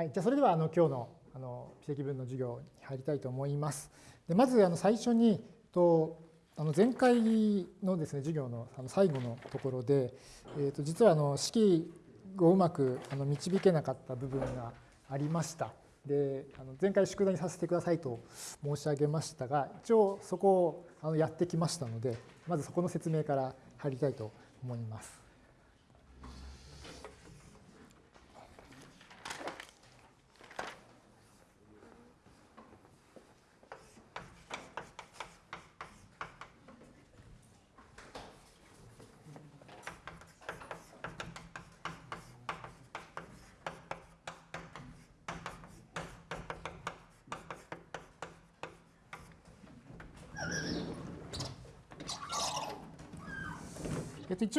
はい、じゃあそれではあの今日のあの微積分の授業に入りたいと思います。でまずあの最初にとあの前回のですね授業のあの最後のところで、えー、と実はあの式をうまくあの導けなかった部分がありました。であの前回宿題にさせてくださいと申し上げましたが一応そこをあのやってきましたのでまずそこの説明から入りたいと思います。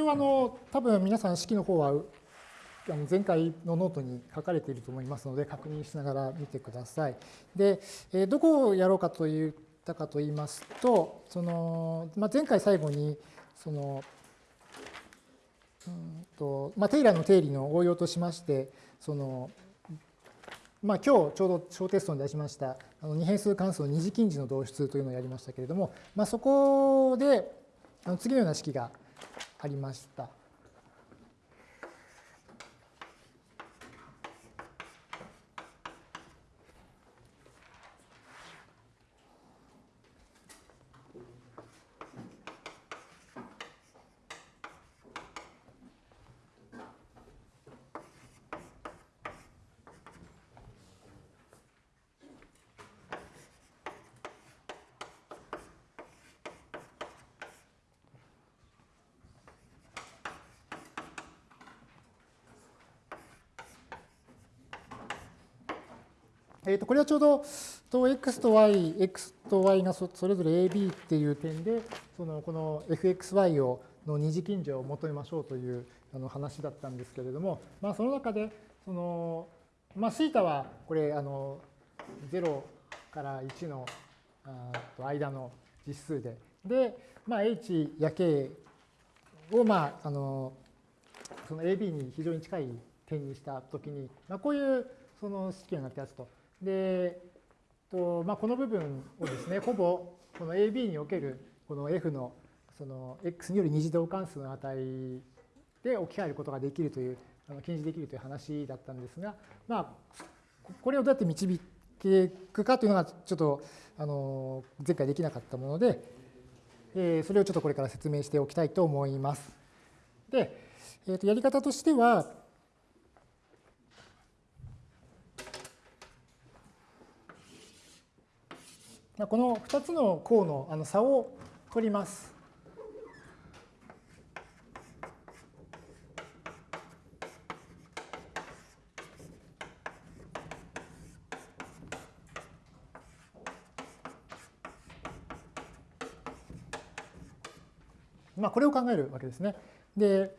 応あの多分皆さん式の方は前回のノートに書かれていると思いますので確認しながら見てください。で、どこをやろうかと言ったかと言いますと、そのまあ、前回最後にそのうんとまあ、テイラーの定理の応用としまして、そのまあ、今日ちょうど小テストに出しましたあの二変数関数の二次近似の導出というのをやりましたけれども、まあ、そこであの次のような式がありました。えー、とこれはちょうどと x と y、x と y がそれぞれ ab っていう点で、そのこの fxy をの二次近所を求めましょうというあの話だったんですけれども、まあ、その中で、その、まあ、θ はこれ、あの、0から1の間の実数で、で、まあ、h や k を、まあ、あの、その AB に非常に近い点にしたときに、まあ、こういうその式がなってやつと。で、とまあ、この部分をですね、ほぼこの AB におけるこの F のその X による二次導関数の値で置き換えることができるという、あの近似できるという話だったんですが、まあ、これをどうやって導けいくかというのがちょっとあの前回できなかったもので、えー、それをちょっとこれから説明しておきたいと思います。で、えー、とやり方としては、この2つの項のあの差を取ります。まあ、これを考えるわけですね。で、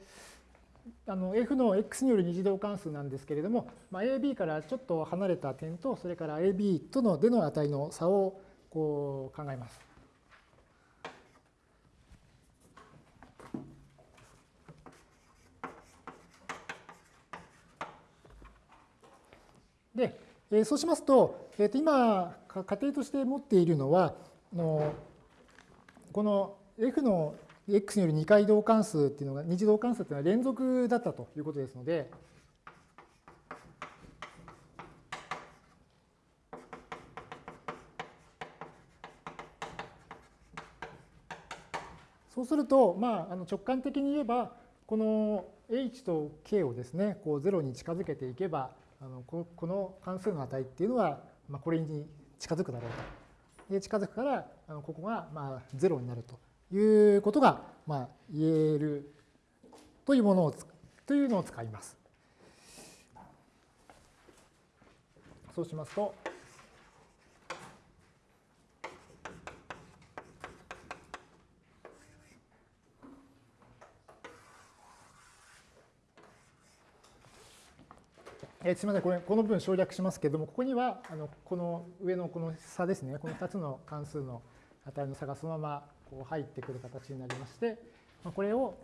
あの f の x による二次導関数なんですけれども、まあ、AB からちょっと離れた点と、それから AB とのでの値の差をこう考えます。で、えそうしますと、えー、と今、仮定として持っているのは、あのこの f の x による2回導関数っていうのが、二次導関数っていうのは連続だったということですので、そうすると、まあ、あの直感的に言えば、この h と k をですね、こう0に近づけていけば、あのこの関数の値っていうのは、まあ、これに近づくだろうと。で近づくから、あのここがまあ0になるということがまあ言えるというものをというのを使います。そうしますと、えー、すみません、これ、この部分省略しますけれども、ここには、あのこの上のこの差ですね、この2つの関数の値の差がそのままこう入ってくる形になりまして、まあ、これを、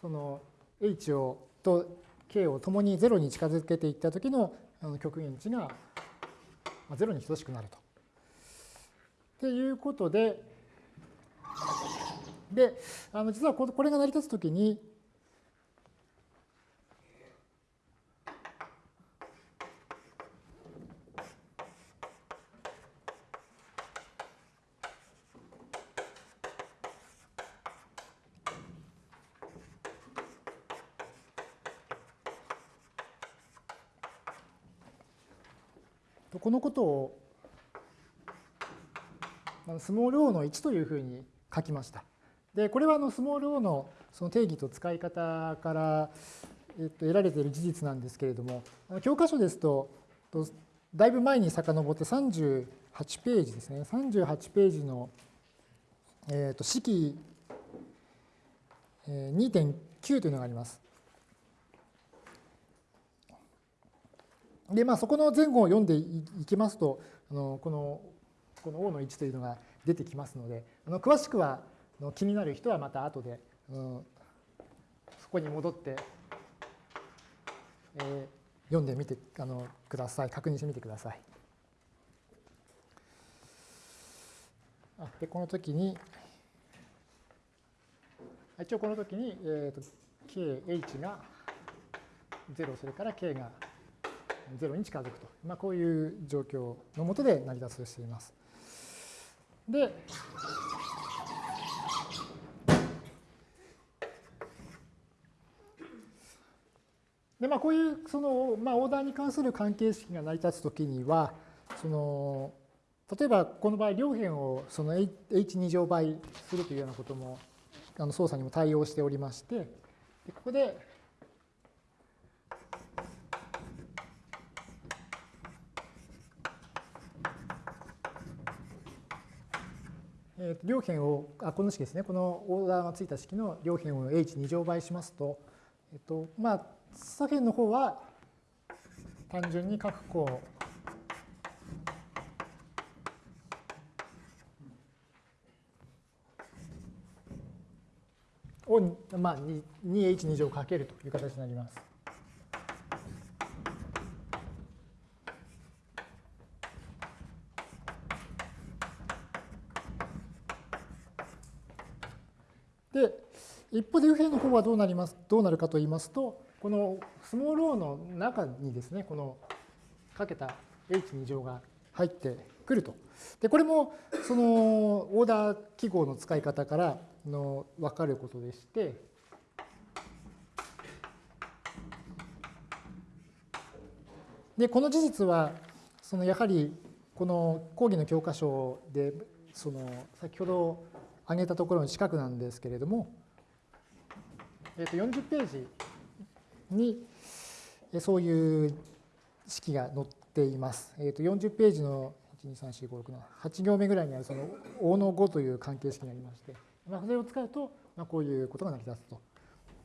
その h をと k をともに0に近づけていった時のあの極限値が0に等しくなると。っていうことで、で、あの実はこれが成り立つときに、このことをスモール o の1というふうに書きました。で、これはあのスモール o のその定義と使い方から、えっと、得られている事実なんですけれども、教科書ですと、だいぶ前に遡って38ページですね。38ページの、えっと式2.9というのがあります。で、まあ、そこの前後を読んでいきますと、あのこのこの O の1というのが出てきますので、あの詳しくは気になる人はまた後で、うん、そこに戻って、えー、読んでみてあのください。確認してみてください。あで、この時に、一応この時に、えーと、kh が0、それから k が0に近づくと、まあ、こういう状況のもとで成り立つとしています。で、でまあ、こういうその、まあ、オーダーに関する関係式が成り立つときにはその例えばこの場合両辺をその h2 乗倍するというようなこともあの操作にも対応しておりましてここでえー、両辺をあこの式ですねこのオーダーがついた式の両辺を h2 乗倍しますと、えっとまあ、左辺の方は単純に各項を、まあ、2h2 乗かけるという形になります。で、一方で右辺の方はどうなりますどうなるかと言いますと、このスモール o の中にですね、このかけた h2 乗が入ってくると。で、これもそのオーダー記号の使い方からの分かることでして、で、この事実は、そのやはりこの講義の教科書で、その先ほど挙げたところの近くなんですけれども、えー、と40ページにそういう式が載っています。えー、と40ページの1、2、3、4、5、6の8行目ぐらいにあるその O の5という関係式がありまして、まあ、それを使うと、まあ、こういうことが成り立つと。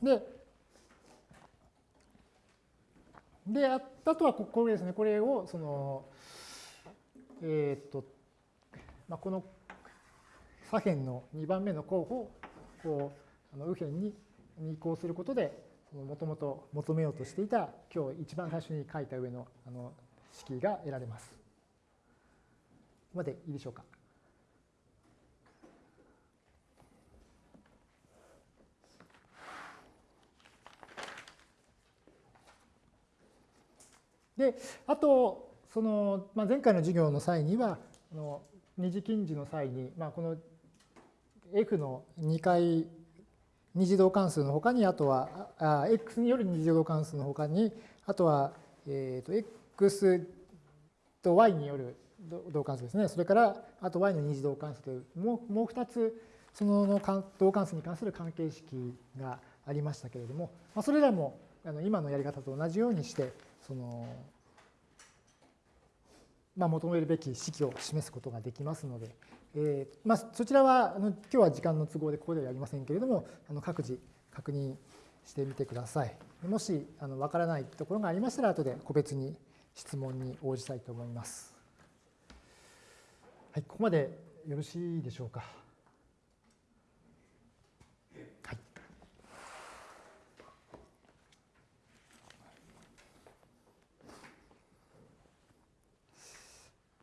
で、で、あとはこれですね、これを、その、えっ、ー、と、まあ、この左辺の2番目の候補をこうあの右辺にに移行することでもともと求めようとしていた今日一番最初に書いた上のあの式が得られます。ここまでいいでしょうか。であとその、まあ、前回の授業の際にはあの二次近似の際に、まあ、この F の2回二次導関数のほかに、あとは、あ X による二次導関数のほかに、あとは、えー、と X と Y による導関数ですね。それから、あと Y の二次導関数という、もうもう2つ、その導関数に関する関係式がありましたけれども、まあ、それらもあの今のやり方と同じようにして、その、まあ、求めるべき式を示すことができますので、えーまあ、そちらはあの今日は時間の都合でここではやりませんけれどもあの各自確認してみてください。もしあの分からないところがありましたら後で個別に質問に応じたいと思います。はい、ここまでよろしいでしょうか？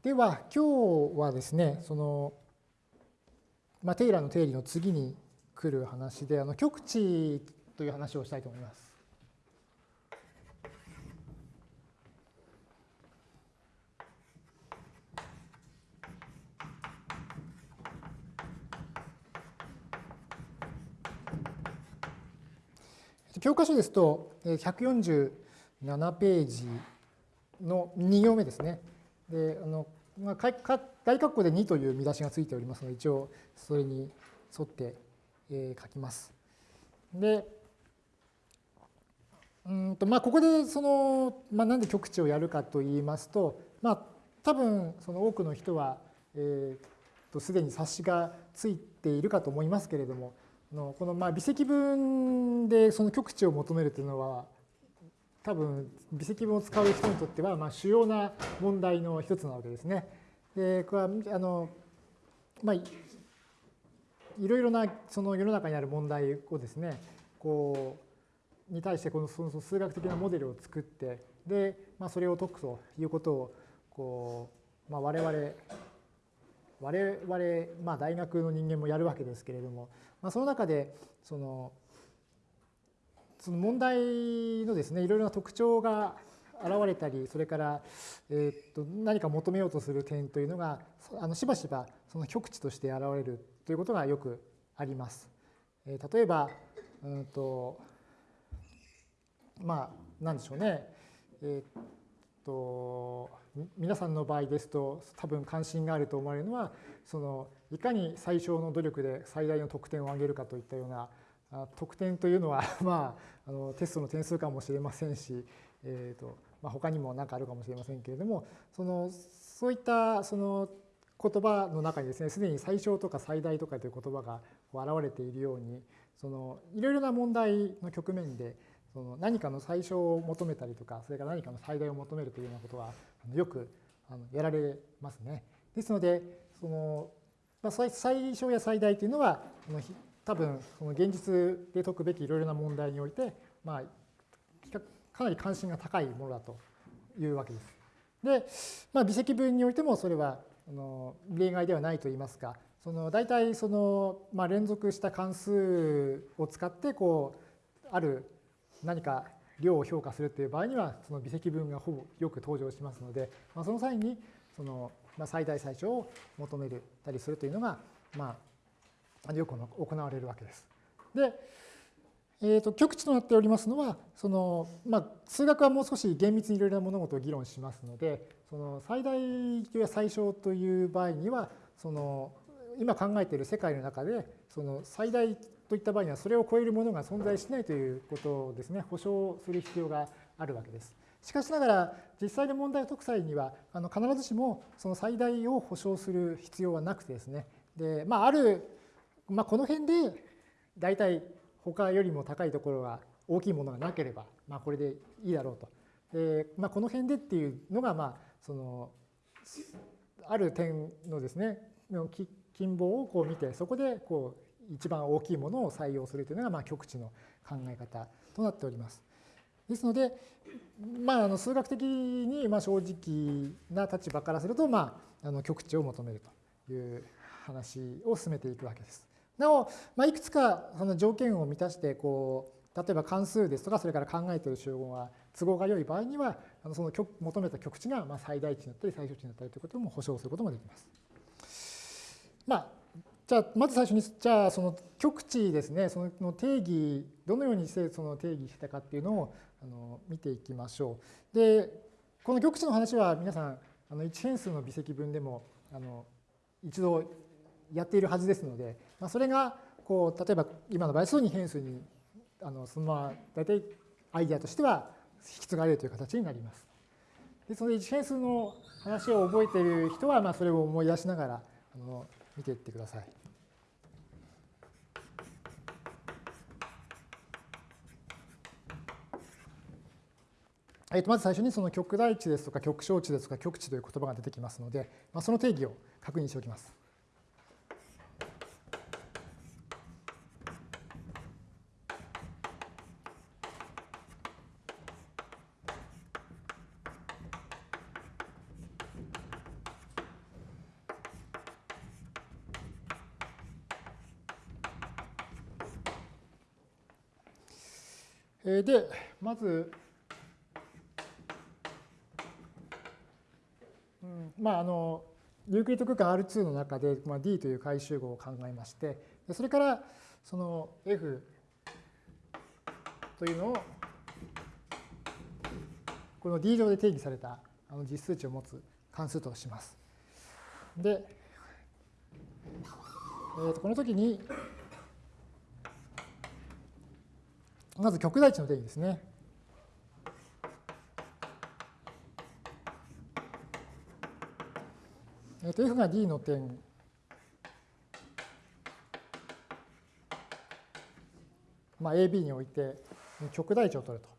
では、今日はですね、その、まあ、テイラーの定理の次に来る話で、あの極値という話をしたいと思います。教科書ですと、147ページの2行目ですね。であのまあ、か大括弧で2という見出しがついておりますので、一応それに沿って、えー、書きます。で、うんとまあ、ここでその、まあ、なんで極値をやるかといいますと、まあ、多分その多くの人は、えー、とすでに察しがついているかと思いますけれども、のこのまあ微積分でその極値を求めるというのは多分微積分を使う人にとってはまあ主要な問題の一つなわけですね。でこれはあのまあいろいろなその世の中にある問題をですねこうに対してこのその数学的なモデルを作ってで、まあ、それを解くということをこう、まあ、我々我々、まあ、大学の人間もやるわけですけれども、まあ、その中でそのその問題のですねいろいろな特徴が現れたりそれから、えー、と何か求めようとする点というのがあのしばしばその極値として現れるということがよくあります。えー、例えば、うんとまあ何でしょうね、えー、と皆さんの場合ですと多分関心があると思われるのはそのいかに最小の努力で最大の得点を上げるかといったような得点というのは、まあ、あのテストの点数かもしれませんし、えーとまあ、他にも何かあるかもしれませんけれどもそのそういったその言葉の中にですねすでに最小とか最大とかという言葉が現れているようにそのいろいろな問題の局面でその何かの最小を求めたりとかそれから何かの最大を求めるというようなことはよくやられますね。ですのでそのま、最小や最大というのは多分その現実で解くべきいろいろな問題において、まあ、かなり関心が高いものだというわけです。で、まあ、微積分においてもそれはあの例外ではないといいますかその大体その、まあ、連続した関数を使ってこうある何か量を評価するという場合にはその微積分がほぼよく登場しますので、まあ、その際にそのまあ、最大最小を求めたりするというのが、まあ、よく行われるわけです。で、えー、と極値となっておりますのはその、まあ、数学はもう少し厳密にいろいろな物事を議論しますのでその最大や最小という場合にはその今考えている世界の中でその最大といった場合にはそれを超えるものが存在しないということをですね保証する必要があるわけです。しかしながら実際の問題を解く際にはあの必ずしもその最大を保証する必要はなくてですねで、まあ、ある、まあ、この辺で大体他よりも高いところが大きいものがなければ、まあ、これでいいだろうと。でまあ、この辺でっていうのが、まあ、そのある点のですね近傍をこう見てそこでこう一番大きいものを採用するというのが、まあ、極値の考え方となっております。ですので、まあ、あの数学的にまあ正直な立場からすると、まあ、あの極値を求めるという話を進めていくわけです。なお、まあ、いくつかその条件を満たしてこう例えば関数ですとかそれから考えている集合が都合が良い場合にはあのその求めた極値がまあ最大値になったり最小値になったりということも保証することもできます。まあじゃあまず最初にじゃあその極値ですねその定義どのようにしてその定義したかっていうのをあの見ていきましょう。でこの極値の話は皆さんあの1変数の微積分でもあの一度やっているはずですので、まあ、それがこう例えば今の場合そ2変数にあのそのまま大体アイデアとしては引き継がれるという形になります。ですので1変数の話を覚えている人はまあそれを思い出しながらあの見ていってください。えー、とまず最初にその極大値ですとか極小値ですとか極値という言葉が出てきますので、まあ、その定義を確認しておきます。で、まず、うん、まああのユークリッド空間 R2 の中で、まあ、D という回集合を考えましてそれからその F というのをこの D 上で定義されたあの実数値を持つ関数とします。で、えー、とこの時にまず極大値の定義ですね。えっ、と F が D の点まあ、AB において極大値を取ると。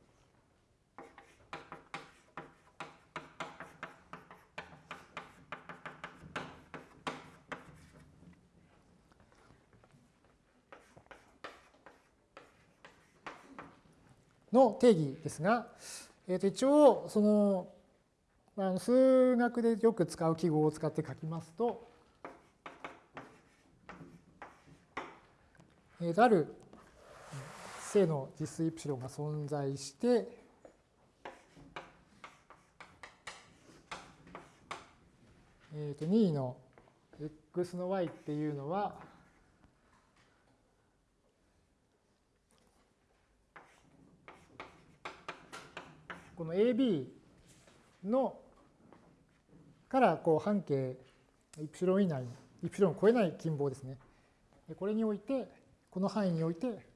の定義ですが、えー、と一応そのあの数学でよく使う記号を使って書きますと、えー、とある正の実数イプシロンが存在して、えー、と2の x の y っていうのは、この AB のからこう半径イプシロン以内、イプシロンを超えない近傍ですね。これにおいて、この範囲において、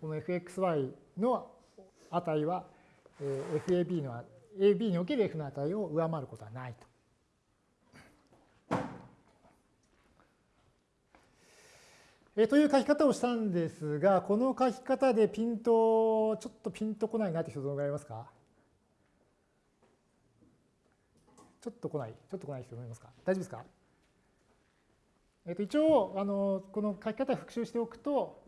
この fxy の値は FAB の AB における F の値を上回ることはないと。えという書き方をしたんですが、この書き方でピント、ちょっとピンとこないなって人どのぐらいいますか？ちょっと来ない、ちょっと来ない人いますか？大丈夫ですか？えっと、一応、あの、この書き方復習しておくと、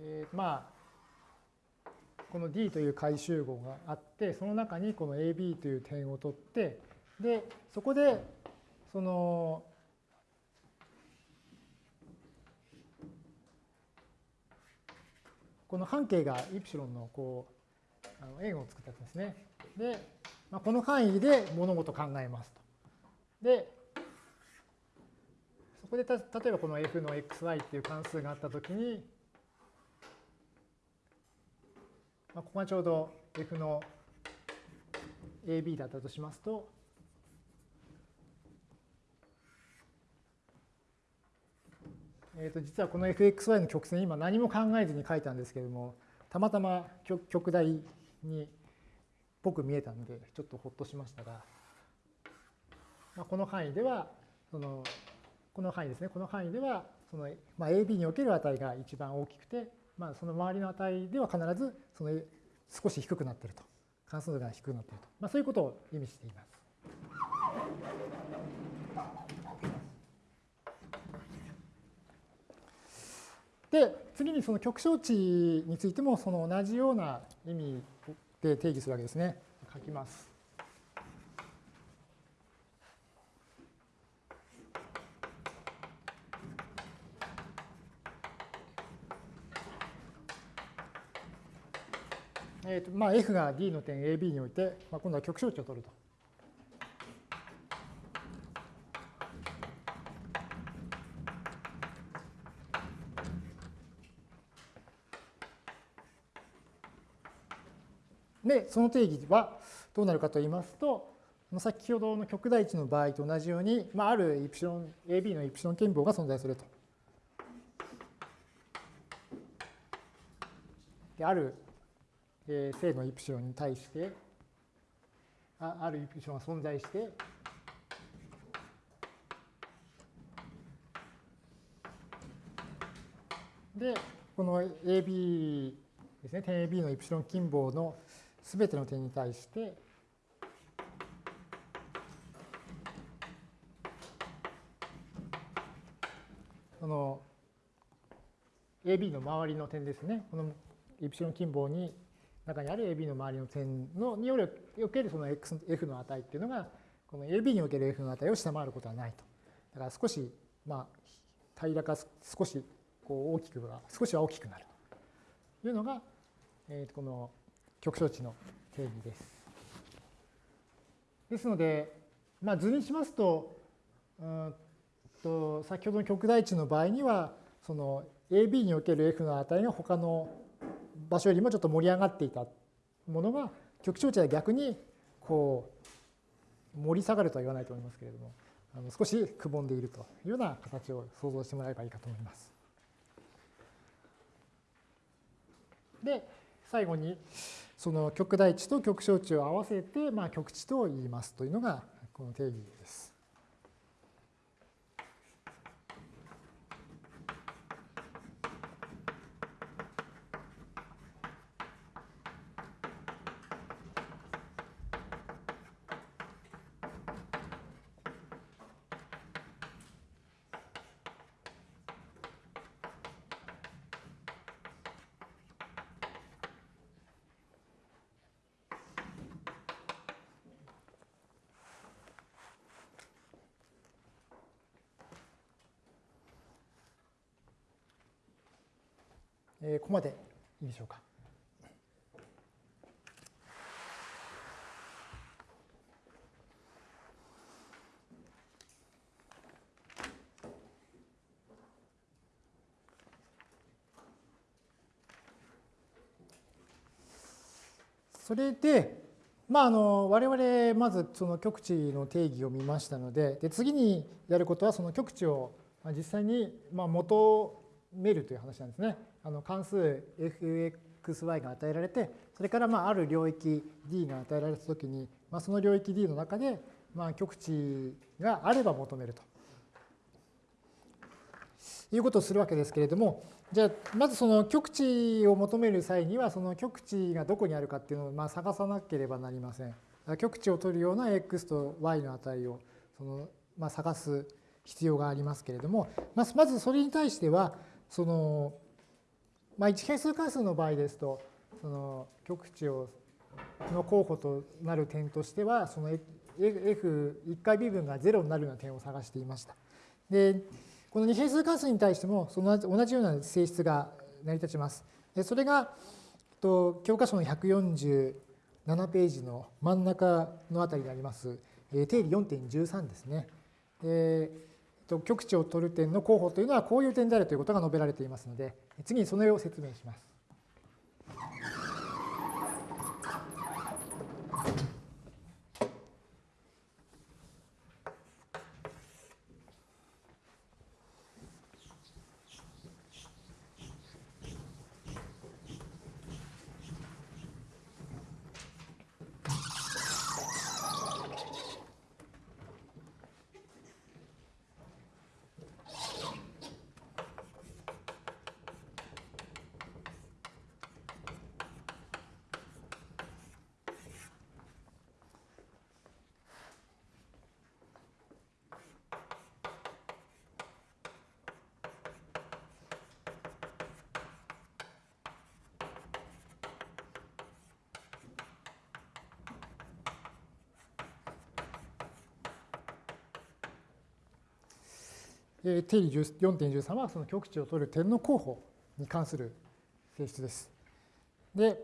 えー、まあ、この D という回集合があって、その中にこの AB という点を取って、で、そこで、その、この半径がイプシロンのこう、あの円を作ったやつですね。で、まあ、この範囲で物事を考えますと。で、そこでた例えばこの f の xy っていう関数があったときに、まあ、ここがちょうど F の AB だったとしますと、えー、と実はこの fxy の曲線今何も考えずに書いたんですけれどもたまたま極大にっぽく見えたのでちょっとほっとしましたが、まあ、この範囲ではそのこの範囲ですね。この範囲ではその、まあ、AB における値が一番大きくてまあ、その周りの値では必ずその少し低くなっていると。関数が低くなっていると。まあ、そういうことを意味しています。で、次にその極小値についてもその同じような意味で定義するわけですね。書きます。えーとまあ、F が D の点 AB において、まあ、今度は極小値を取ると。で、その定義はどうなるかと言いますと、先ほどの極大値の場合と同じように、まあ、あるイプシロン、AB のイプシロン憲法が存在すると。であるえー、正のイプシロンに対してああるイプシロンが存在してでこの AB ですね点 AB のイプシロン近傍のすべての点に対してこの AB の周りの点ですねこのイプシロン近傍に中にある AB の周りの点のにおけるその F の値っていうのがこの AB における F の値を下回ることはないと。だから少しまあ平らか少しこう大きくは少しは大きくなるというのが、えー、この極小値の定義です。ですので、まあ、図にしますとうんと先ほどの極大値の場合にはその AB における F の値が他の場所よりもちょっと盛り上がっていたものが極小値は逆にこう盛り下がるとは言わないと思いますけれどもあの少しくぼんでいるというような形を想像してもらえばいいかと思います。で最後にその極大値と極小値を合わせて、まあ、極値と言いますというのがこの定義です。えー、ここまでいいでしょうか。それで、まあ、あの我々まずその極値の定義を見ましたのでで次にやることはその極値を実際にまあ求めるという話なんですね。あの関数 fxy が与えられてそれからまあある領域 d が与えられたときに、まあ、その領域 d の中でまあ極値があれば求めるということをするわけですけれどもじゃあまずその極値を求める際にはその極値がどこにあるかっていうのをまあ探さなければなりません。極値を取るような x と y の値をそのまあ探す必要がありますけれどもまずそれに対してはそのまあ、一変数関数の場合ですと、その極値をの候補となる点としては、その F1 回微分が0になるような点を探していました。で、この二変数関数に対してもその同じような性質が成り立ちます。でそれがと教科書の147ページの真ん中のあたりにあります、定理4.13ですね。で極値を取る点の候補というのはこういう点であるということが述べられていますので、次にその絵を説明します。定理4.13はその極値を取る点の候補に関する性質です。で、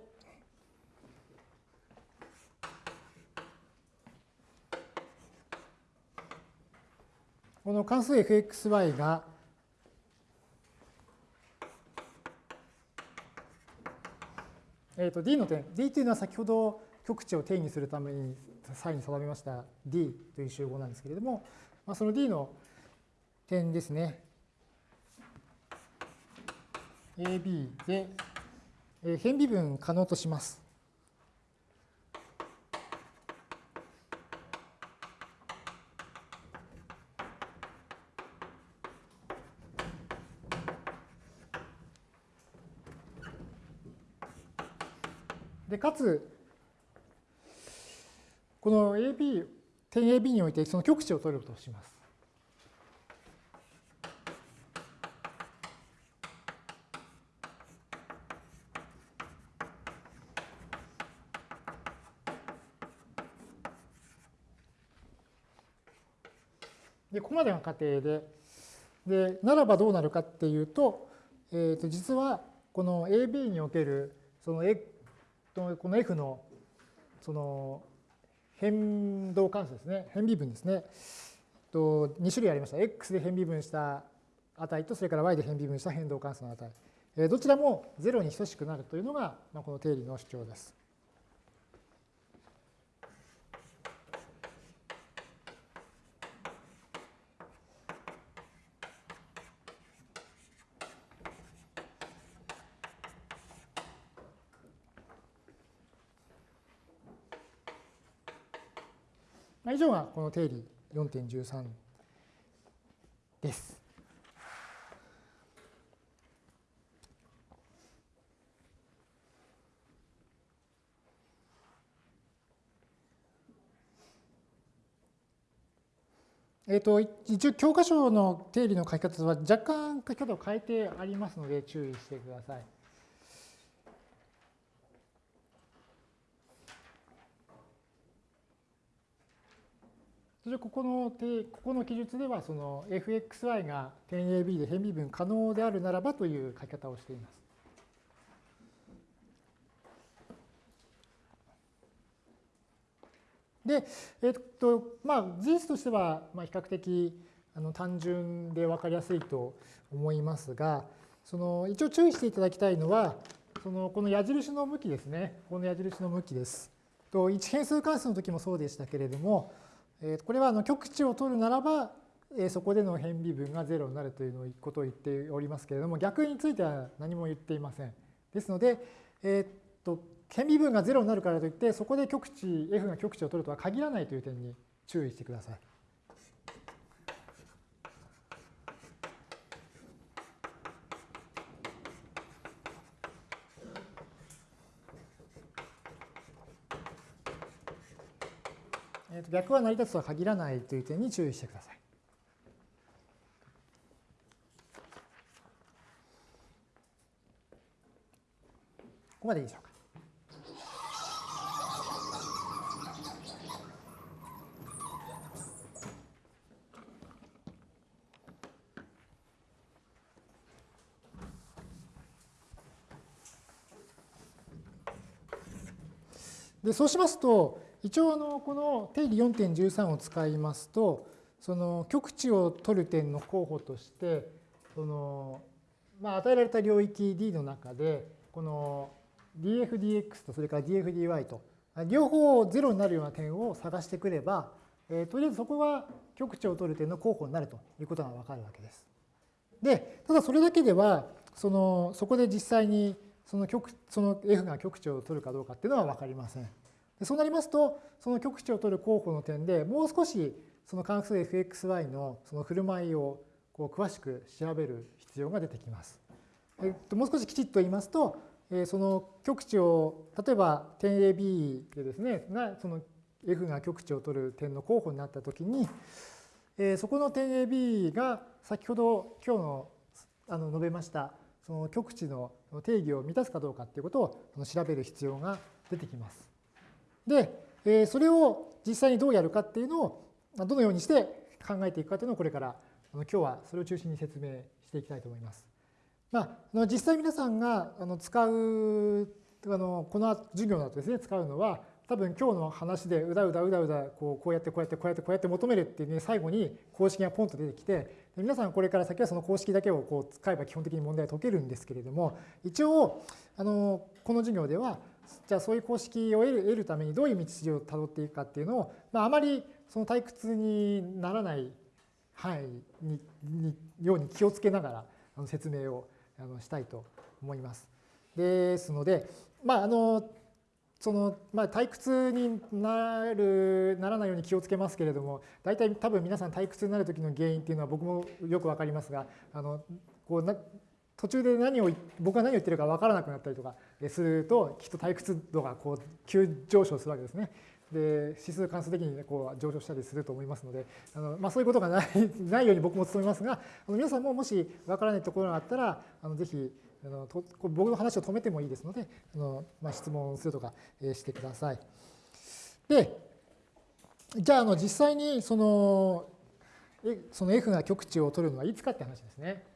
この関数 fxy がえー、と d の点 d というのは先ほど極値を定義するために際に定めました d という集合なんですけれども、まあ、その d の点ですね。AB で、え変微分可能とします。でかつこの AB 点 AB においてその極値を取るとします。までが仮定で、で、ならばどうなるかっていうと、えっ、と、実はこの AB における、その、この F の、その、変動関数ですね、変微分ですね。と2種類ありました。X で変微分した値と、それから Y で変微分した変動関数の値。どちらも0に等しくなるというのが、この定理の主張です。以上がこの定理4.13です。えーと、一応教科書の定理の書き方は若干書き方を変えてありますので注意してください。それここのここの記述ではその fxy が点 AB で変微分可能であるならばという書き方をしています。で、えっと、まあ、事実としては、まあ、比較的あの単純で分かりやすいと思いますが、その一応注意していただきたいのは、そのこの矢印の向きですね。この矢印の向きです。と一変数関数の時もそうでしたけれども、これはあの極値を取るならば、そこでの変微分が0になるということを言っておりますけれども、逆については何も言っていません。ですので、えっと変微分が0になるからといって、そこで極値、F が極値を取るとは限らないという点に注意してください。と逆は成り立つとは限らないという点に注意してください。ここまでいいでしょうか。でそうしますと、一応あのこの定理4.13を使いますと、その極値を取る点の候補として、そのまあ、与えられた領域 D の中で、この dfdx とそれから dfdy と、両方0になるような点を探してくれば、えー、とりあえずそこが極値を取る点の候補になるということがわかるわけです。で、ただそれだけでは、そのそこで実際にその極その f が極値を取るかどうかっていうのは分かりません。そうなりますと、その極値を取る候補の点でもう少しその関数 fxy のその振る舞いをこう詳しく調べる必要が出てきます。えっと、もう少しきちっと言いますと、えその極値を例えば点 AB でですねがその f が極値を取る点の候補になったときに、えそこの点 AB が先ほど今日のあの述べましたその極値の定義を満たすかどうかっていうことを調べる必要が出てきます。で、それを実際にどうやるかっていうのをどのようにして考えていくかというのをこれから今日はそれを中心に説明していきたいと思います。まあ、実際皆さんが使うあのこの授業だとですね使うのは多分今日の話でうだうだうだうだこうこうやってこうやってこうやってこうやって求めるっていうね最後に公式がポンと出てきて皆さんこれから先はその公式だけをこう使えば基本的に問題は解けるんですけれども一応あのこの授業ではじゃあそういう公式を得るためにどういう道筋をたどっていくかっていうのを、まあ、あまりその退屈にならない範囲ににように気をつけながらあの説明をあのしたいと思います。ですので、まあ、あのそのまあ、退屈になるならないように気をつけますけれども大体多分皆さん退屈になる時の原因っていうのは僕もよく分かりますがあのこうな途中で何を僕が何を言ってるか分からなくなったりとかするときっと退屈度がこう急上昇するわけですね。で指数関数的にこう上昇したりすると思いますのであの、まあ、そういうことがない ないように僕も努めますがあの皆さんももし分からないところがあったらあのぜひあのと僕の話を止めてもいいですのであの、まあ、質問するとか、してください。でじゃああの実際にそのその F が極値を取るのはいつかって話ですね。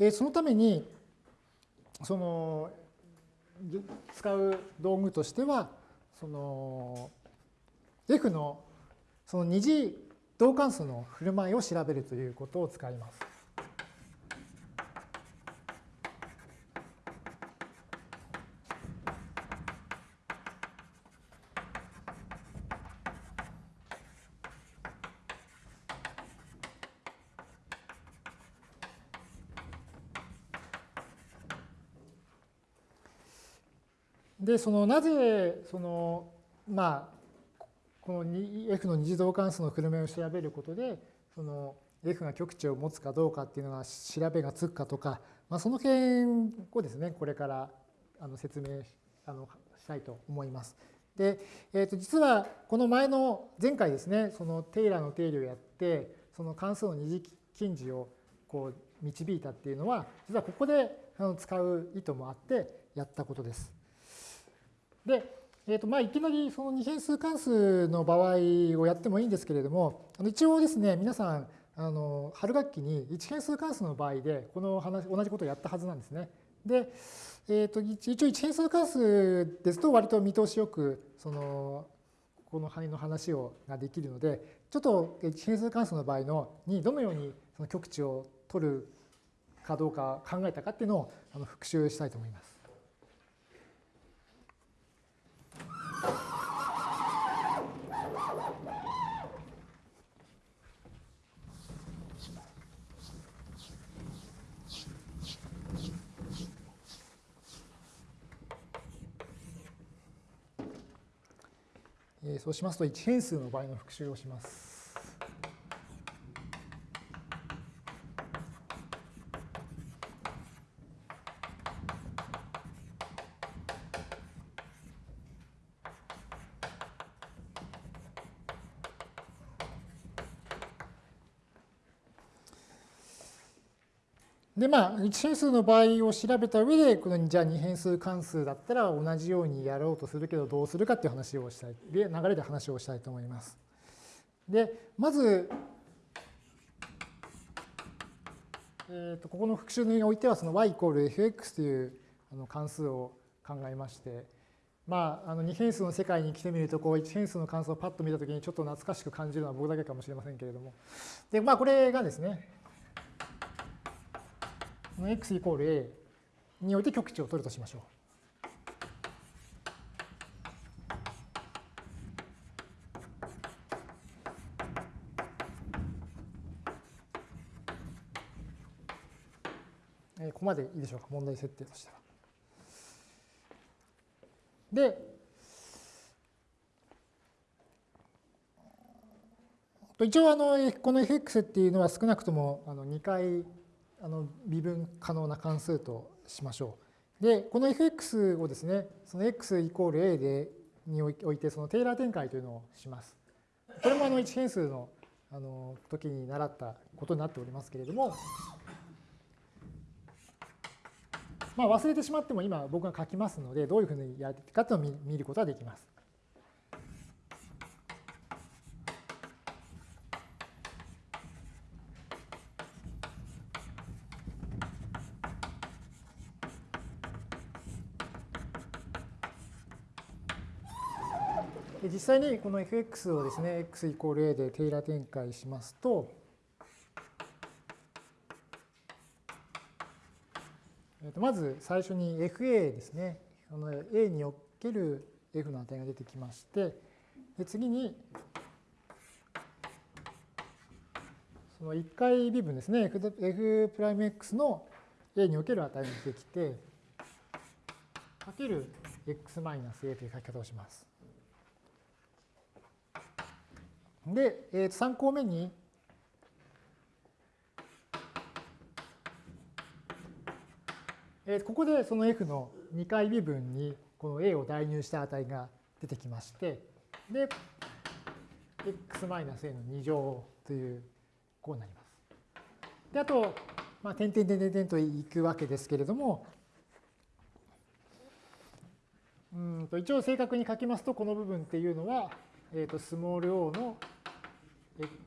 で、そのために、その、使う道具としては、その、F のその二次導関数の振る舞いを調べるということを使います。で、そのなぜ、その、まあ、この F の二次導関数の車を調べることで、その F が極値を持つかどうかっていうのが調べがつくかとか、まあ、その辺をですね、これからあの説明あのしたいと思います。で、えー、と実はこの前の前回ですね、そのテイラーの定理をやって、その関数の二次近似をこう導いたっていうのは、実はここで使う意図もあってやったことです。で、えーとまあ、いきなりその二変数関数の場合をやってもいいんですけれども、あの一応ですね、皆さん、あの春学期に一変数関数の場合で、この話、同じことをやったはずなんですね。で、えー、と一応一変数関数ですと割と見通しよく、その、この範囲の話をができるので、ちょっと一変数関数の場合のにどのようにその極値を取るかどうか考えたかっていうのをあの復習したいと思います。そうしますと1変数の場合の復習をします。でまあ1変数の場合を調べた上でこのじゃあ2変数関数だったら同じようにやろうとするけどどうするかっていう話をしたいで流れで話をしたいと思います。でまず、えー、とここの復習においてはその y イコール fx というあの関数を考えましてまあ、あの2変数の世界に来てみるとこう1変数の関数をパッと見たときにちょっと懐かしく感じるのは僕だけかもしれませんけれどもでまあこれがですねこの x イコール a において極値を取るとしましょう。ここまでいいでしょうか、問題設定としては。で、一応あのこの fx っていうのは少なくともあの2回あの微分可能な関数としましょう。で、この fx をですね、その x イコール a でにおいてそのテイラー展開というのをします。これもあの1変数のあの時に習ったことになっておりますけれども、まあ、忘れてしまっても今僕が書きますので、どういうふうにやるかというのを見ることができます。実際にこの fx をですね、x イコール a でテイラー展開しますと、まず最初に fa ですね、この a における f の値が出てきまして、で次に、その1回微分ですね、f'(x) の a における値が出てきて、かける x マイナス a という書き方をします。で、えー、3項目に、えー、ここでその f の2回微分にこの a を代入した値が出てきまして、で、x-a の2乗という、こうなります。で、あと、まあ、点々点々点といくわけですけれども、うんと一応正確に書きますと、この部分っていうのは、えー、とスモール o の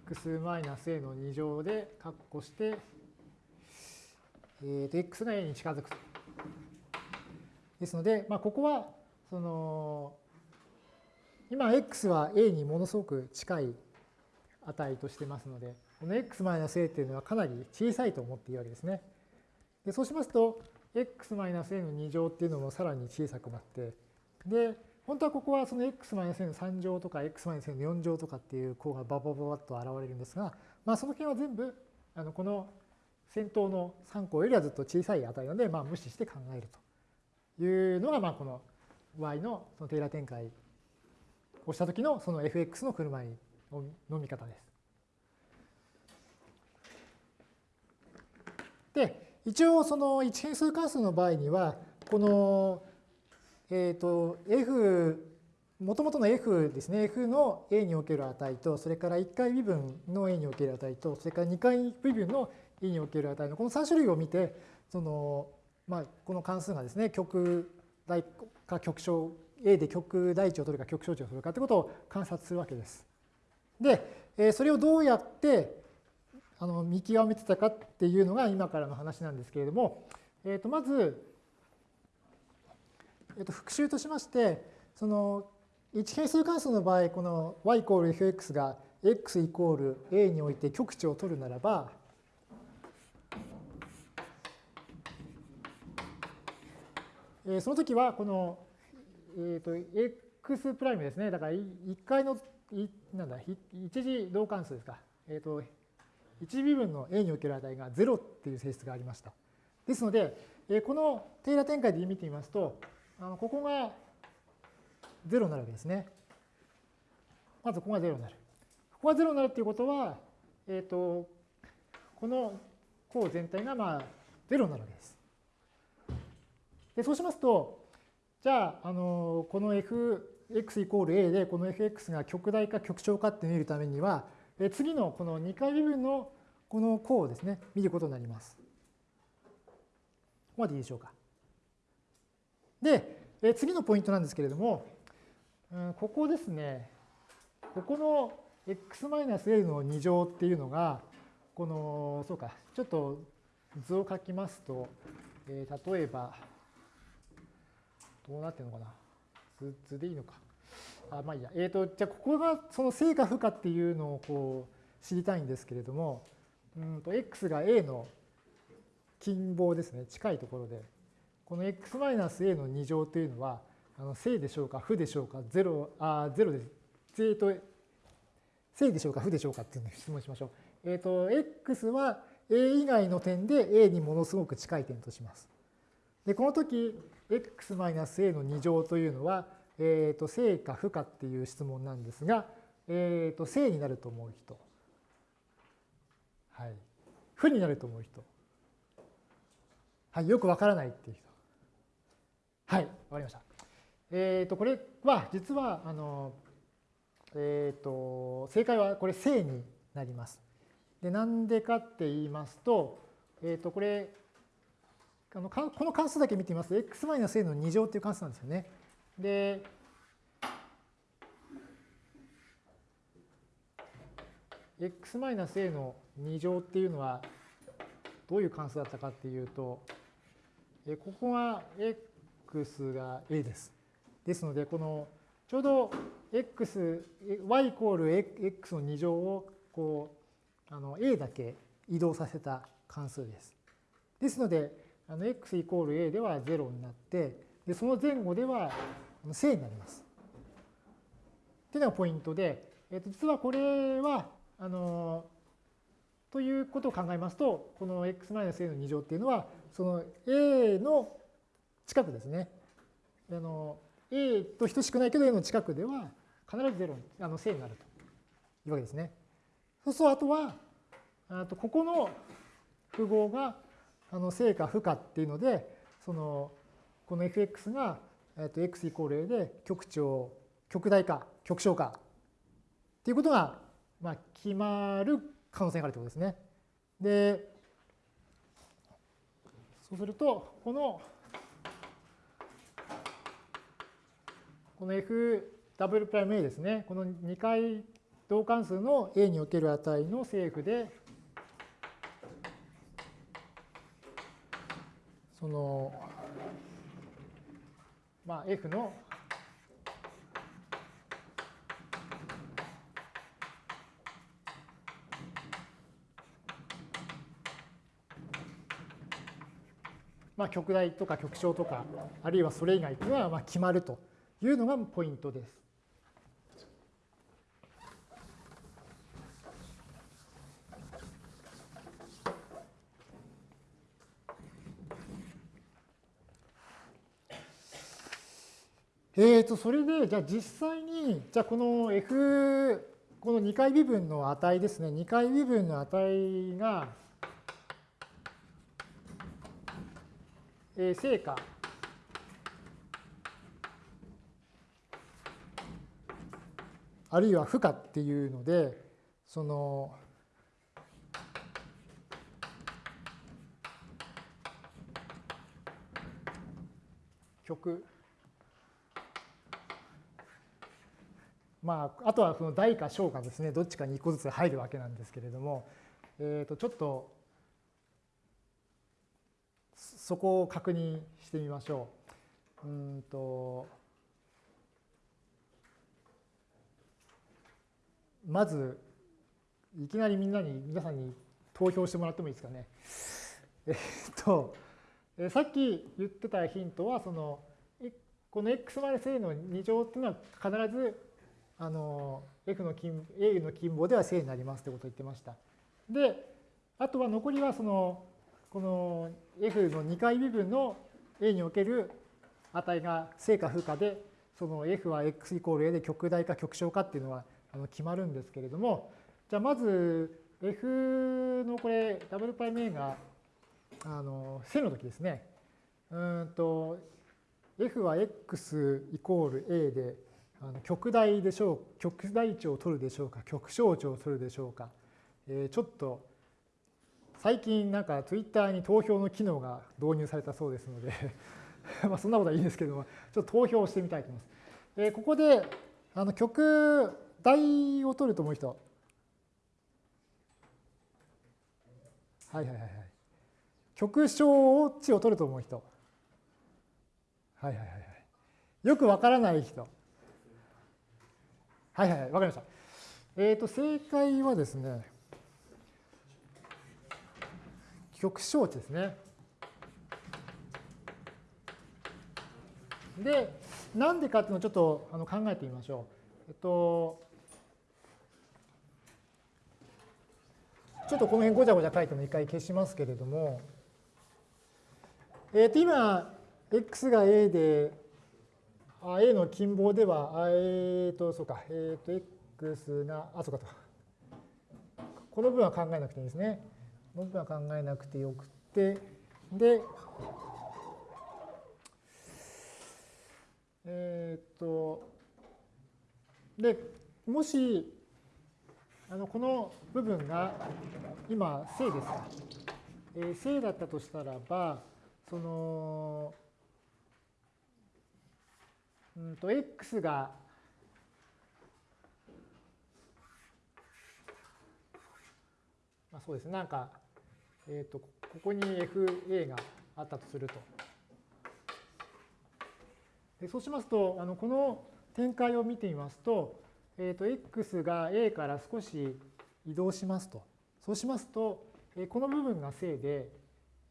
x マイナス a の2乗で括弧して、えー、と x が a に近づくと。ですので、まあ、ここはその今 x は a にものすごく近い値としてますので、この x マイナス a っていうのはかなり小さいと思っていいわけですね。でそうしますと、x マイナス a の2乗っていうのもさらに小さくなって、で、本当はここはその x-a の3乗とか x-a の4乗とかっていう項がババババッと現れるんですが、まあ、その辺は全部あのこの先頭の3項よりはずっと小さい値なので、まあ、無視して考えるというのが、まあ、この y のそのテーラー展開をした時のその fx の車の見方です。で、一応その一変数関数の場合には、このえっ、ー、と、f、もともとの f ですね、f の a における値と、それから1回微分の a における値と、それから2回微分の e における値のこの3種類を見て、その、まあ、この関数がですね、極大か極小、a で極大値を取るか極小値を取るかということを観察するわけです。で、それをどうやってあの見極めてたかっていうのが今からの話なんですけれども、えー、とまず、えっと、復習としまして、その一変数関数の場合、この y イコール fx が x イコール a において極値を取るならば、えー、その時はこの、えーと、x プライムですね。だから1回の、なんだ、一次同関数ですか。えっ、ー、と、一次微分の a における値が0っていう性質がありました。ですので、えー、このテーラ展開で見てみますと、あのここが0になるわけですね。まずここが0になる。ここが0になるっていうことは、えっ、ー、と、この項全体がまあ0になるわけです。で、そうしますと、じゃあ、あのこの fx イコール a でこの fx が極大か極小かって見るためには、え次のこの2回微分のこの項をですね、見ることになります。ここまでいいでしょうか。で、え次のポイントなんですけれども、うん、ここですね、ここの x-a の2乗っていうのが、この、そうか、ちょっと図を書きますと、えー、例えば、どうなってるのかな図図でいいのか。あまあいいや。えっ、ー、と、じゃあここがその正か負かっていうのをこう知りたいんですけれども、うんと x が a の近傍ですね、近いところで、この x-a の2乗というのは、あの正でしょうか、負でしょうか、0、あ、0です。えっと、正でしょうか、負でしょうかっていうのを質問しましょう。えっ、ー、と、x は a 以外の点で a にものすごく近い点とします。で、この時、x-a の2乗というのは、えっ、ー、と、正か負かっていう質問なんですが、えっ、ー、と、正になると思う人。はい。負になると思う人。はい。よくわからないっていう人。はい、わかりました。えっ、ー、と、これは実は、あの、えっ、ー、と、正解はこれ正になります。で、なんでかって言いますと、えっ、ー、と、これ、あのこの関数だけ見てみますと、x-a の2乗っていう関数なんですよね。で、x-a の2乗っていうのはどういう関数だったかっていうと、ここが x 数が a です。ですので、このちょうど x、y イコール x の2乗をこうあの a だけ移動させた関数です。ですので、あの x イコール a では0になって、でその前後では正になります。っていうのがポイントで、えっと実はこれは、あの、ということを考えますと、この x-a の2乗っていうのは、その a の近くですね。あの A と等しくないけど A の近くでは必ず0あの正になるというわけですね。そうするとあとはあとここの符号があの正か負かっていうのでそのこの fx がえっと x イコール a で極長、極大か極小かっていうことが、まあ、決まる可能性があるということですね。で、そうすると、この、この f ダブルプライム a ですね、この2回同関数の a における値の正負で、その、まあ、f のまあ、極大とか極小とか、あるいはそれ以外というのはまあ決まると。いうのがポイントです。えーと、それで、じゃあ実際に、じゃあこの F、この2回微分の値ですね、2回微分の値が、えー、成果あるいは負荷っていうので、その、曲。まあ、あとはその大か小かですね、どっちかに1個ずつ入るわけなんですけれども、えー、とちょっとそこを確認してみましょう。うんとまず、いきなりみんなに、皆さんに投票してもらってもいいですかね。えっと、さっき言ってたヒントは、その、この x マイナス a の2乗っていうのは必ずあの F の近 A の近傍では正になりますということを言ってました。で、あとは残りはそのこの F の2回微分の A における値が正か負かで、その F は x イコール A で極大か極小かっていうのはあの決まるんですけれども、じゃあまず F のこれダブルパイメイがあの正の時ですね。うんと F は x イコール A であの極大でしょう極大値を取るでしょうか極小値を取るでしょうか、えー、ちょっと最近なんかツイッターに投票の機能が導入されたそうですので まあそんなことはいいですけどもちょっと投票してみたいと思います。えー、ここであの極大を取ると思う人はいはいはいはい極小値を取ると思う人はいはいはいはいよくわからない人はいはい、わかりました。えっ、ー、と、正解はですね、極小値ですね。で、なんでかっていうのをちょっとあの考えてみましょう。えっと、ちょっとこの辺ごちゃごちゃ書いても一回消しますけれども、えっ、ー、と、今、x が a であ A の近傍では、あえっ、ー、と、そうか、えっ、ー、と、x が、あ、そうかと。この分は考えなくていいですね。この分は考えなくてよくて、で、えっ、と、で、もし、あのこの部分が今正ですか、えー、正だったとしたらばそのうんと x がまあ、そうですねなんか、えーと、ここに FA があったとすると。でそうしますとあのこの展開を見てみますと,、えーと、x が a から少し移動しますと。そうしますと、え、この部分が正で、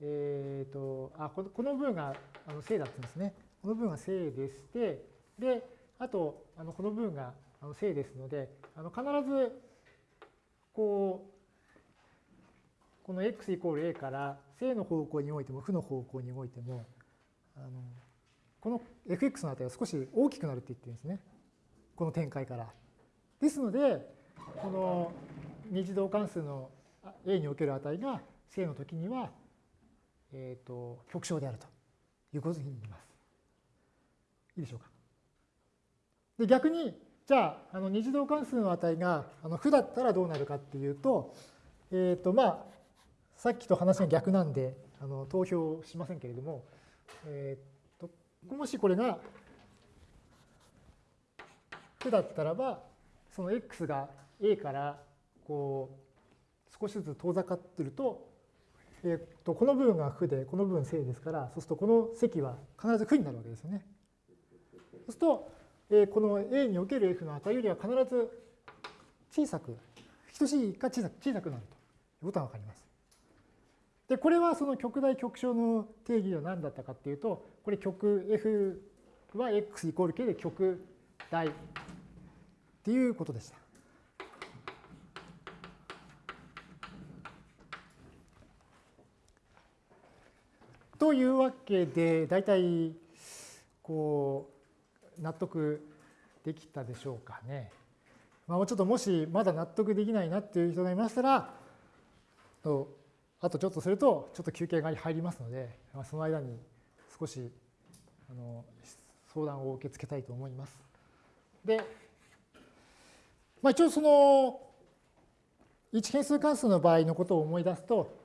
えーと、あこのこの部分があの正だったんですね。この部分が正でして、で、あと、あのこの部分があの正ですので、あの必ず、こう、この x イコール a から正の方向においても負の方向においても、あのこの fx の値が少し大きくなるって言ってるんですね。この展開から。ですので、この二次導関数の a における値が正の時には、えーと、極小であるということになります。いいでしょうか。で逆にじゃああの二次導関数の値があの負だったらどうなるかっていうと,、えーとまあ、さっきと話が逆なんであの投票しませんけれども、えー、ともしこれが負だったらばその x が a からこう少しずつ遠ざかってると,、えー、とこの部分が負でこの部分正ですからそうするとこの積は必ず負になるわけですよね。そうするとえこの A における F の値よりは必ず小さく、等しいか小さく小さくなるということが分かります。で、これはその極大極小の定義は何だったかっていうと、これ極 F は x イコール k で極大っていうことでした。というわけで、大体こう納得できたでしょうかね。まあ、ちょっともしまだ納得できないなっていう人がいましたら、あとちょっとするとちょっと休憩が入りますので、まあ、その間に少しあの相談を受け付けたいと思います。で、まあ、一応その1変数関数の場合のことを思い出すと、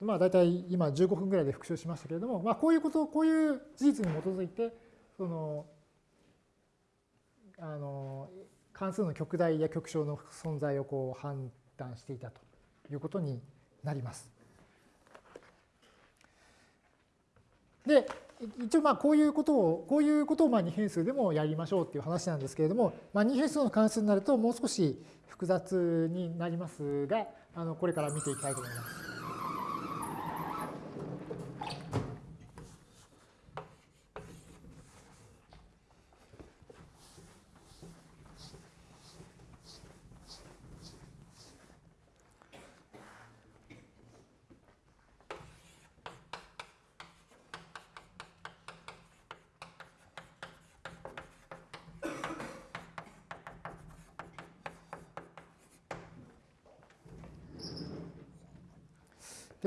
まあ、大体今15分ぐらいで復習しましたけれども、まあ、こういうこと、こういう事実に基づいて、そのあの関数の極大や極小の存在をこう判断していたということになります。で一応まあこういうことをこういうことをまあ二変数でもやりましょうっていう話なんですけれども、まあ、二変数の関数になるともう少し複雑になりますがあのこれから見ていきたいと思います。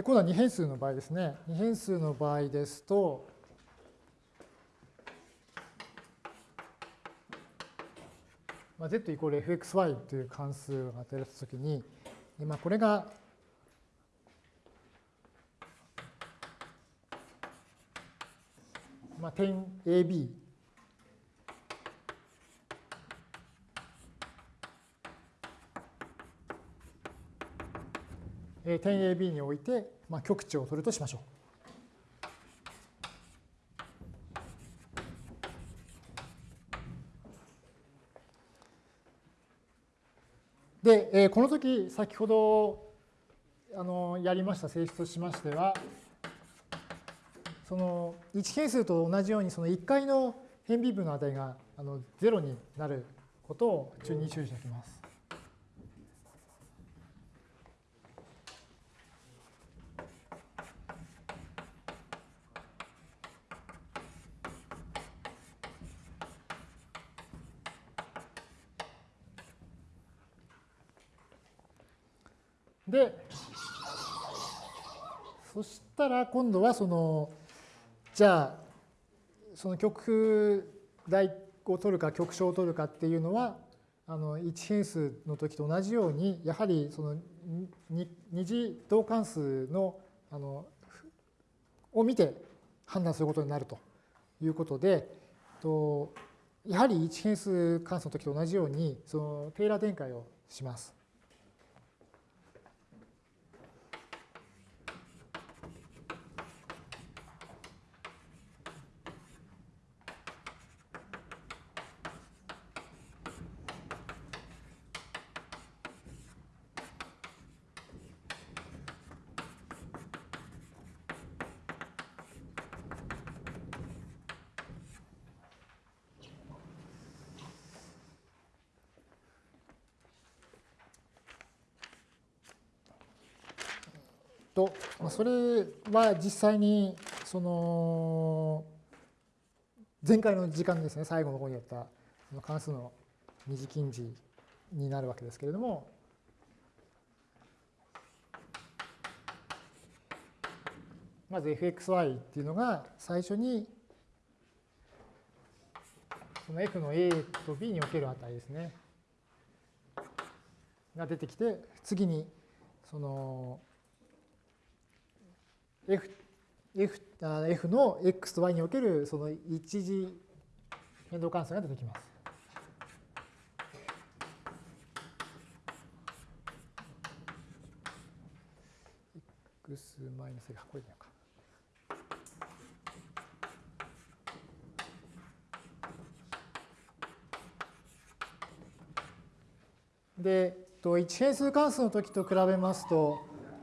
今度は二変数の場合ですね。二変数の場合ですと、まあ、z イコール fxy という関数が与えられたときに、まあ、これがまあ、点 AB 点 AB において、まあ、極値を取るとしましょう。で、えこの時先ほどあのやりました性質としましてはその1係数と同じようにその1回の変微分の値があの0になることを注意に注意しておきます。で、そしたら今度はその、じゃあ、その極大を取るか極小を取るかっていうのは、あの1変数の時と同じように、やはりその二次導関数のあのを見て判断することになるということで、とやはり1変数関数の時と同じように、そのテーラー展開をします。と、まあそれは実際にその前回の時間ですね、最後の方にやった関数の二次近似になるわけですけれども、まず fxy っていうのが最初にその f の a と b における値ですね。が出てきて、次に、その、f, f, f の x と y におけるその一次変動関数が出てきます。x マイナスがこれでいいのか。で、1変数関数の時と比べますと、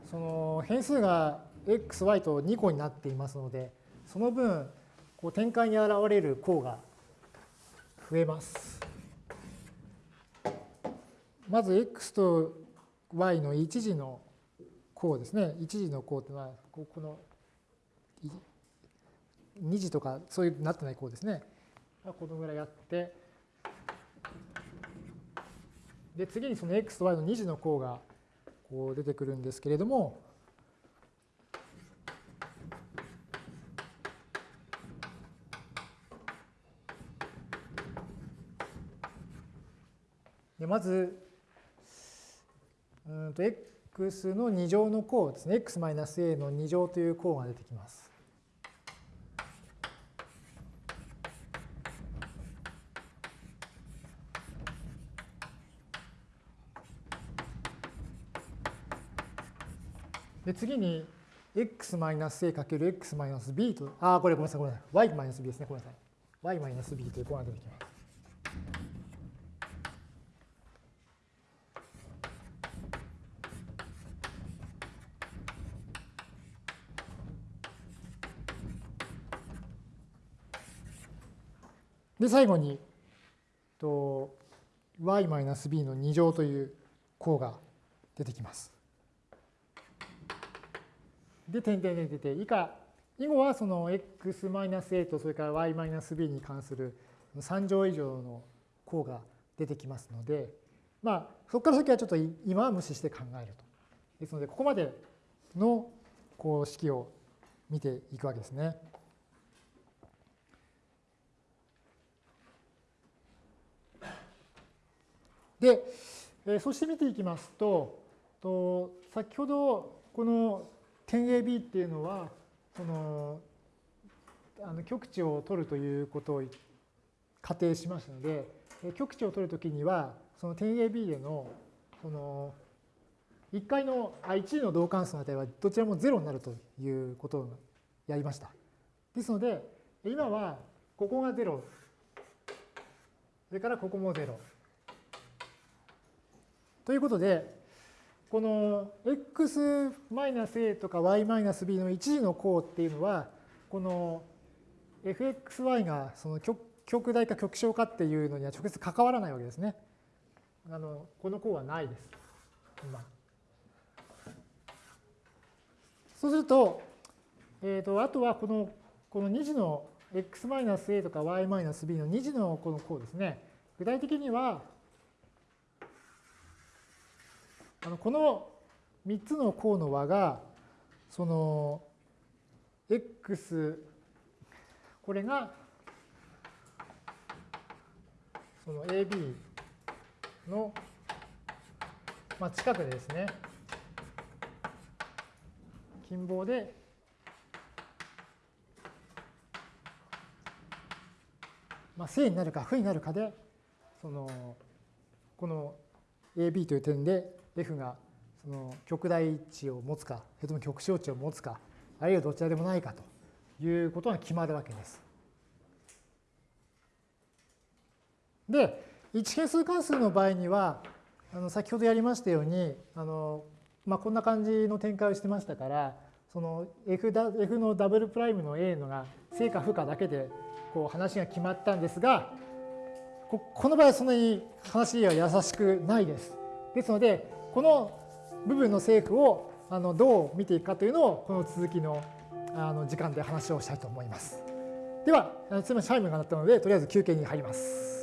その変数が x、y と2個になっていますので、その分、こう展開に現れる項が増えます。まず x と y の一時の項ですね。一時の項というのは、この2次とかそういうなってない項ですね。このぐらいあって、で、次にその x と y の2次の項がこう出てくるんですけれども、でまず、うんと x の2乗の項ですね、x-a の2乗という項が出てきます。で次に x-a×x-b と、あ、これごめんなさい、ごめんなさい。y-b ですね、ごめんなさい。y-b という項が出てきます。で、最後に、と y-b の2乗という項が出てきます。で、点々点々以下、以後はその x-a とそれから y-b に関する3乗以上の項が出てきますので、まあ、そこから先はちょっと今は無視して考えると。ですので、ここまでのこう式を見ていくわけですね。で、えそして見ていきますと、と先ほどこの点 AB っていうのは、その、あの極値を取るということを仮定しましたので、極値を取るときには、その点 AB での、その、1回の、あ、1の同関数の値はどちらも0になるということをやりました。ですので、今はここが0、それからここも0。ということで、この x-a とか y-b の一次の項っていうのは、この fxy がその極大か極小かっていうのには直接関わらないわけですね。あのこの項はないです。今そうすると、えーと、あとはこのこの2次の x-a とか y-b の2次のこの項ですね。具体的には、あのこの3つの項の和が、その x、これがその AB の、まあ、近くでですね、近傍でまあ、正になるか負になるかで、その、この AB という点で F がその極大値を持つか、それとも極小値を持つか、あるいはどちらでもないかということが決まるわけです。で、1変数関数の場合には、あの先ほどやりましたように、あのまあ、こんな感じの展開をしてましたから、その F, F のダブルプライムの A のが正か負かだけでこう話が決まったんですが、この場合はそんなに話は優しくないです。ですので、この部分の政府をあのどう見ていくかというのをこの続きのあの時間で話をしたいと思います。では、すみません、チャイムが鳴ったので、とりあえず休憩に入ります。